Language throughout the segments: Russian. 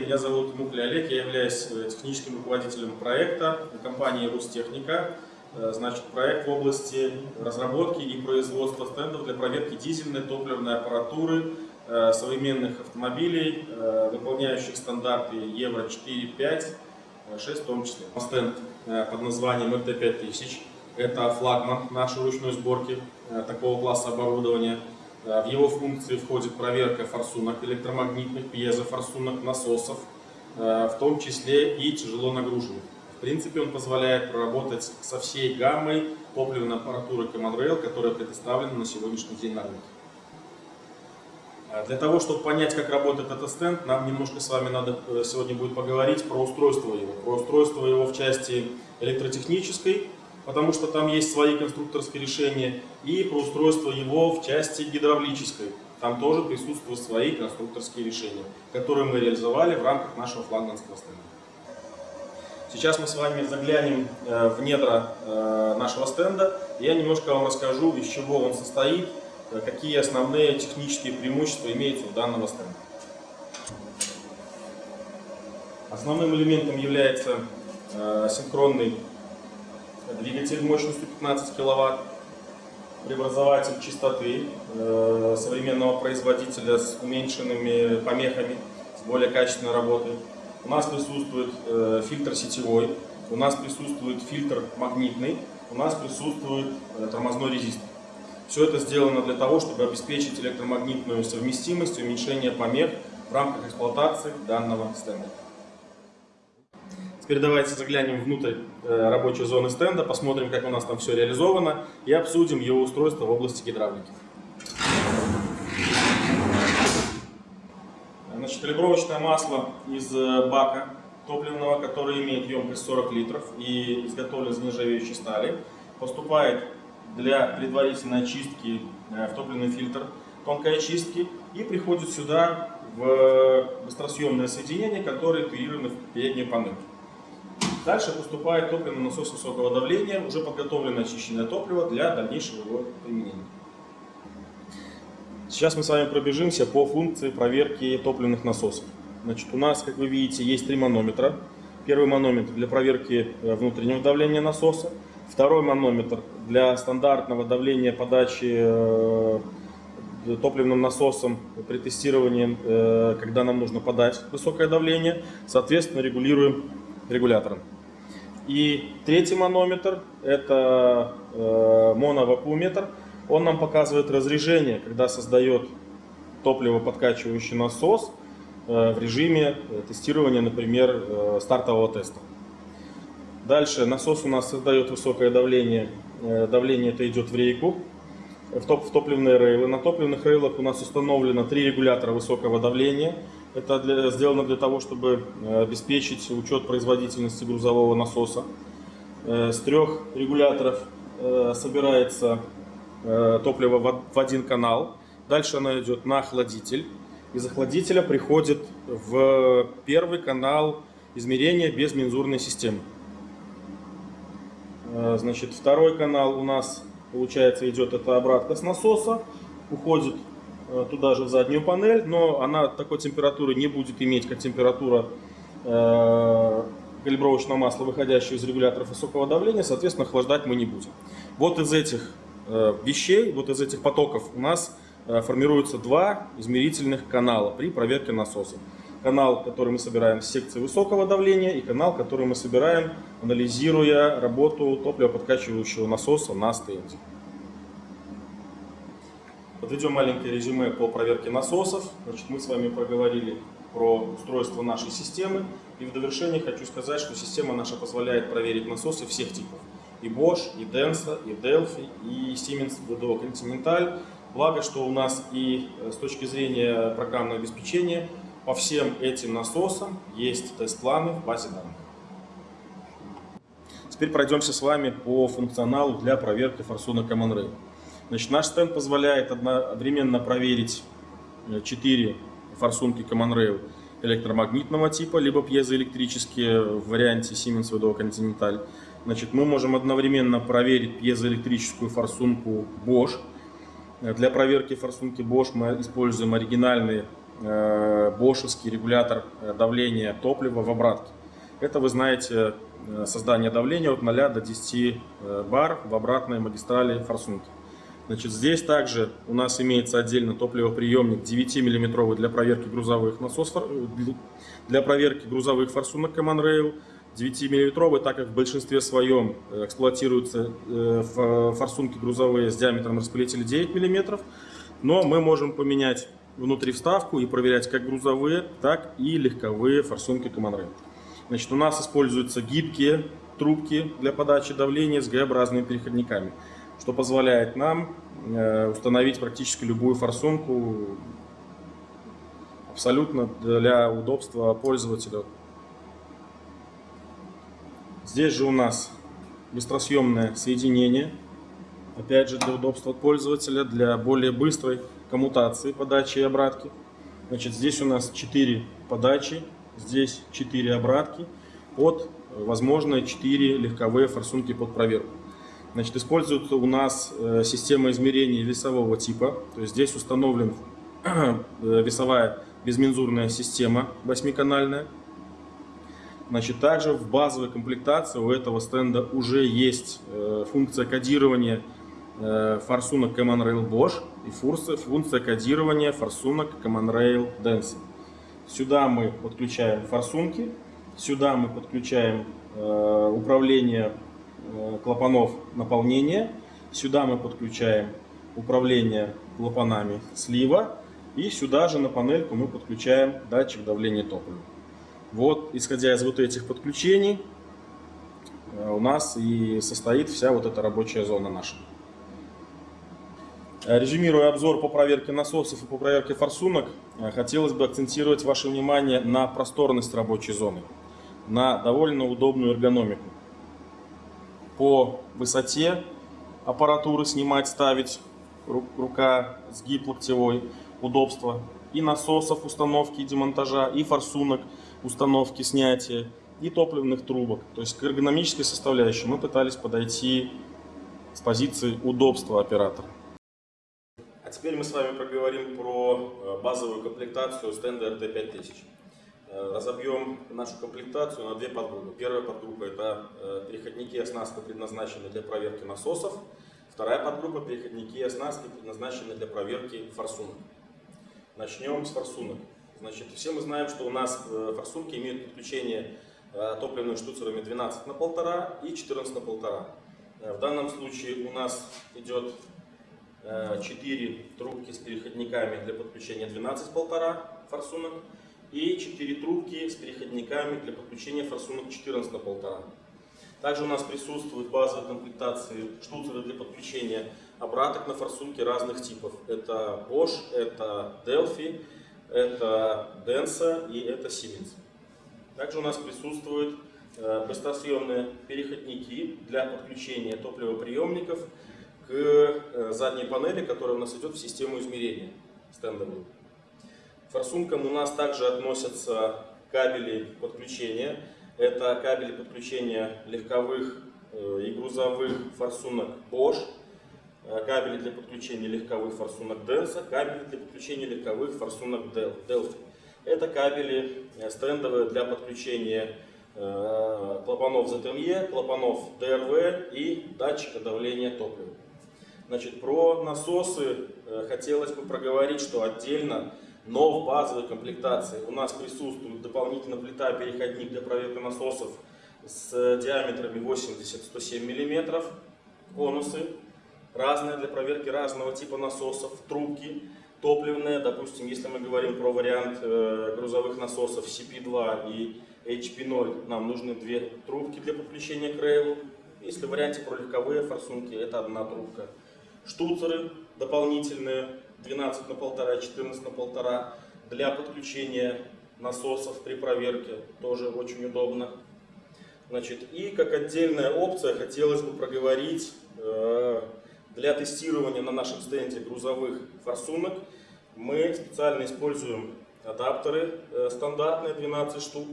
Меня зовут Мукля Олег, я являюсь э, техническим руководителем проекта компании «Рустехника». Э, значит, проект в области разработки и производства стендов для проверки дизельной топливной аппаратуры э, современных автомобилей, выполняющих стандарты Евро 4, 5, 6 в том числе. Стенд под названием МТ-5000 – это флагман нашей ручной сборки такого класса оборудования – в его функции входит проверка форсунок электромагнитных, пьезофорсунок, насосов, э, в том числе и тяжело нагруженных. В принципе, он позволяет проработать со всей гаммой топливной аппаратуры Common Rail, которая предоставлена на сегодняшний день на рынке. Э, для того, чтобы понять, как работает этот стенд, нам немножко с вами надо э, сегодня будет поговорить про устройство его. Про устройство его в части электротехнической, потому что там есть свои конструкторские решения, и про устройство его в части гидравлической. Там тоже присутствуют свои конструкторские решения, которые мы реализовали в рамках нашего флагманского стенда. Сейчас мы с вами заглянем э, в недра э, нашего стенда. Я немножко вам расскажу, из чего он состоит, э, какие основные технические преимущества имеются у данного стенда. Основным элементом является синхронный двигатель мощностью 15 киловатт, преобразователь частоты э, современного производителя с уменьшенными помехами, с более качественной работой. У нас присутствует э, фильтр сетевой, у нас присутствует фильтр магнитный, у нас присутствует э, тормозной резистор. Все это сделано для того, чтобы обеспечить электромагнитную совместимость уменьшение помех в рамках эксплуатации данного стенда. Теперь давайте заглянем внутрь э, рабочей зоны стенда, посмотрим, как у нас там все реализовано и обсудим его устройство в области гидравлики. Значит, калибровочное масло из э, бака топливного, который имеет емкость 40 литров и изготовлен из нержавеющей стали, поступает для предварительной очистки э, в топливный фильтр тонкой очистки и приходит сюда в быстросъемное соединение, которое интегрировано в переднюю панель. Дальше поступает топливный насос высокого давления, уже подготовленное очищенное топливо для дальнейшего его применения. Сейчас мы с вами пробежимся по функции проверки топливных насосов. Значит, у нас, как вы видите, есть три манометра. Первый манометр для проверки э, внутреннего давления насоса. Второй манометр для стандартного давления подачи э, топливным насосом при тестировании, э, когда нам нужно подать высокое давление. Соответственно, регулируем регулятором. И третий манометр – это э, моновакууметр. Он нам показывает разрежение, когда создает топливо-подкачивающий насос э, в режиме э, тестирования, например, э, стартового теста. Дальше насос у нас создает высокое давление. Э, давление это идет в рейку, в, топ, в топливные рейлы. На топливных рейлах у нас установлено три регулятора высокого давления – это для, сделано для того, чтобы э, обеспечить учет производительности грузового насоса. Э, с трех регуляторов э, собирается топливо в один канал. Дальше оно идет на охладитель. Из охладителя приходит в первый канал измерения без мензурной системы. Значит, второй канал у нас, получается, идет это обратка с насоса, уходит туда же в заднюю панель, но она такой температуры не будет иметь, как температура э, калибровочного масла, выходящего из регуляторов высокого давления, соответственно, охлаждать мы не будем. Вот из этих э, вещей, вот из этих потоков у нас э, формируются два измерительных канала при проверке насоса. Канал, который мы собираем с секции высокого давления, и канал, который мы собираем, анализируя работу топливоподкачивающего насоса на стенде. Подведем маленькое резюме по проверке насосов. Значит, мы с вами проговорили про устройство нашей системы. И в довершение хочу сказать, что система наша позволяет проверить насосы всех типов. И Bosch, и Denso, и Delphi, и Siemens VDO Continental. Благо, что у нас и э, с точки зрения программного обеспечения по всем этим насосам есть тест-планы в базе данных. Теперь пройдемся с вами по функционалу для проверки форсунок Common Rail. Значит, наш стенд позволяет одновременно проверить 4 э, форсунки Common Rail электромагнитного типа, либо пьезоэлектрические в варианте Siemens VDO Continental. Значит, мы можем одновременно проверить пьезоэлектрическую форсунку Bosch. Для проверки форсунки Bosch мы используем оригинальные бошевский регулятор давления топлива в обратке. Это, вы знаете, создание давления от 0 до 10 бар в обратной магистрали форсунки. Значит, здесь также у нас имеется отдельно топливоприемник 9-мм для проверки грузовых насосов, для проверки грузовых форсунок Common Rail. 9-мм, так как в большинстве своем э, эксплуатируются э, форсунки грузовые с диаметром распылителя 9 мм. Но мы можем поменять внутри вставку и проверять как грузовые, так и легковые форсунки Common. Значит, у нас используются гибкие трубки для подачи давления с Г-образными переходниками что позволяет нам э, установить практически любую форсунку абсолютно для удобства пользователя. Здесь же у нас быстросъемное соединение, опять же для удобства пользователя, для более быстрой коммутации подачи и обратки. Значит, здесь у нас 4 подачи, здесь 4 обратки под, возможно, 4 легковые форсунки под проверку. Значит, используется у нас э, система измерения весового типа. То есть здесь установлен э, весовая безмензурная система восьмиканальная. Значит, также в базовой комплектации у этого стенда уже есть э, функция кодирования форсунок Common Rail Bosch и функция кодирования форсунок Common Rail Denso. Сюда мы подключаем форсунки, сюда мы подключаем управление клапанов наполнения. Сюда мы подключаем управление клапанами слива. И сюда же на панельку мы подключаем датчик давления топлива. Вот, исходя из вот этих подключений, э, у нас и состоит вся вот эта рабочая зона наша. Э, резюмируя обзор по проверке насосов и по проверке форсунок, хотелось бы акцентировать ваше внимание на просторность рабочей зоны, на довольно удобную эргономику по высоте аппаратуры снимать, ставить, рука, сгиб локтевой, удобство. И насосов установки и демонтажа, и форсунок установки, снятия, и топливных трубок. То есть к эргономической составляющей мы пытались подойти с позиции удобства оператора. А теперь мы с вами проговорим про э, базовую комплектацию стенда RT5000. Э, разобьем нашу комплектацию на две подгруппы. Первая подгруппа это э, переходники и оснастка, предназначенные для проверки насосов. Вторая подгруппа переходники и оснастки, предназначенные для проверки форсунок. Начнем с форсунок. Значит, все мы знаем, что у нас э, форсунки имеют подключение топливными штуцерами 12 на 1,5 и 14 на 1,5. В данном случае у нас идет 4 трубки с переходниками для подключения 12,5 форсунок и 4 трубки с переходниками для подключения форсунок 14 на 1,5. Также у нас присутствуют в базовой комплектации штуцеры для подключения обраток на форсунки разных типов. Это Bosch, это Delphi, это Denso и это Siemens. Также у нас присутствуют э, быстросъемные переходники для подключения топливоприемников к э, задней панели, которая у нас идет в систему измерения стендовую форсункам у нас также относятся кабели подключения. Это кабели подключения легковых э, и грузовых форсунок Bosch, э, кабели для подключения легковых форсунок Denso, кабели для подключения легковых форсунок Delphi. Это кабели э, стендовые для подключения клапанов ZME, клапанов DRV и датчика давления топлива. Значит, про насосы хотелось бы проговорить, что отдельно но в базовой комплектации у нас присутствует дополнительная плита-переходник для проверки насосов с диаметрами 80-107 мм, конусы, разные для проверки разного типа насосов, трубки, топливные, допустим, если мы говорим про вариант э, грузовых насосов CP2 и HP0, нам нужны две трубки для подключения к рейлу. Если в варианте про легковые форсунки, это одна трубка. Штуцеры дополнительные, 12 на 1,5, 14 на 1,5 для подключения насосов при проверке, тоже очень удобно. Значит, и как отдельная опция хотелось бы проговорить э, для тестирования на нашем стенде грузовых форсунок мы специально используем адаптеры э, стандартные 12 штук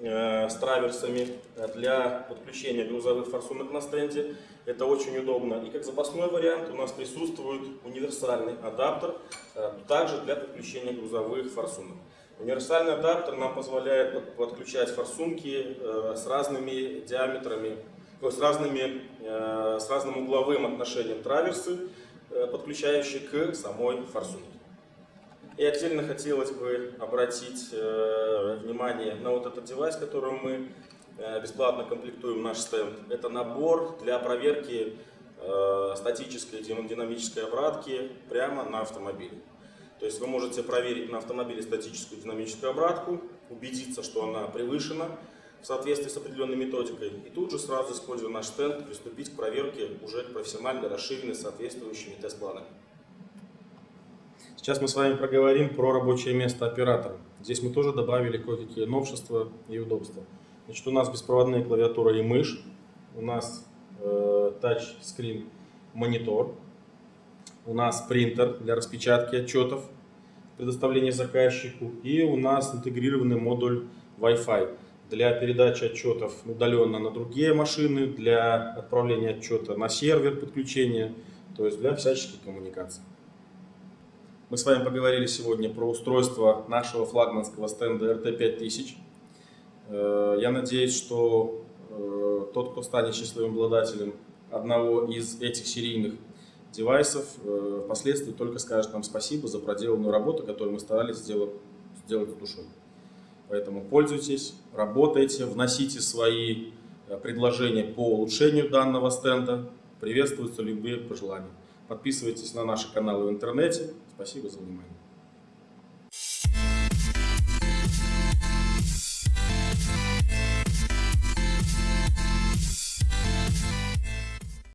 с траверсами для подключения грузовых форсунок на стенде. Это очень удобно. И как запасной вариант у нас присутствует универсальный адаптер, э, также для подключения грузовых форсунок. Универсальный адаптер нам позволяет подключать форсунки э, с разными диаметрами, с, разными, с разным угловым отношением траверсы, подключающие к самой форсунке. И отдельно хотелось бы обратить э, внимание на вот этот девайс, которым мы э, бесплатно комплектуем наш стенд. Это набор для проверки э, статической динамической обратки прямо на автомобиле. То есть вы можете проверить на автомобиле статическую динамическую обратку, убедиться, что она превышена в соответствии с определенной методикой, и тут же сразу, используя наш стенд, приступить к проверке уже профессионально расширенной соответствующими тест-планами. Сейчас мы с вами проговорим про рабочее место оператора. Здесь мы тоже добавили кое-какие новшества и удобства. Значит, у нас беспроводная клавиатура и мышь, у нас э, тачскрин монитор, у нас принтер для распечатки отчетов, предоставления заказчику и у нас интегрированный модуль Wi-Fi для передачи отчетов удаленно на другие машины, для отправления отчета на сервер подключения, то есть для всяческих коммуникаций. Мы с вами поговорили сегодня про устройство нашего флагманского стенда RT5000. Э, я надеюсь, что э, тот, кто станет счастливым обладателем одного из этих серийных девайсов, э, впоследствии только скажет нам спасибо за проделанную работу, которую мы старались сделать, сделать с душой. Поэтому пользуйтесь, работайте, вносите свои предложения по улучшению данного стенда. Приветствуются любые пожелания. Подписывайтесь на наши каналы в интернете. Спасибо за внимание.